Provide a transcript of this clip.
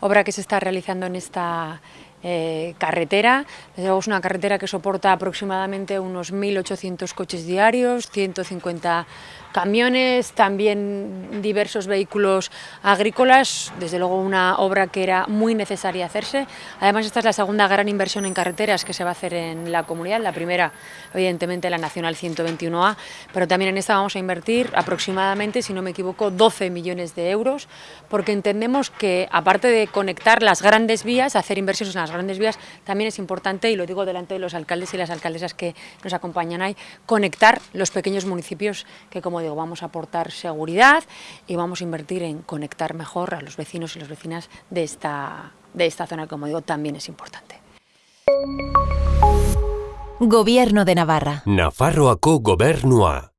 obra que se está realizando en esta eh, carretera. Es una carretera que soporta aproximadamente unos 1.800 coches diarios, 150 camiones, también diversos vehículos agrícolas, desde luego una obra que era muy necesaria hacerse. Además esta es la segunda gran inversión en carreteras que se va a hacer en la comunidad, la primera evidentemente la Nacional 121A, pero también en esta vamos a invertir aproximadamente, si no me equivoco, 12 millones de euros, porque entendemos que aparte de conectar las grandes vías, hacer inversiones en las grandes vías, también es importante, y lo digo delante de los alcaldes y las alcaldesas que nos acompañan ahí, conectar los pequeños municipios que como vamos a aportar seguridad y vamos a invertir en conectar mejor a los vecinos y las vecinas de esta, de esta zona, que como digo, también es importante. Gobierno de Navarra. Nafarroako gobernua.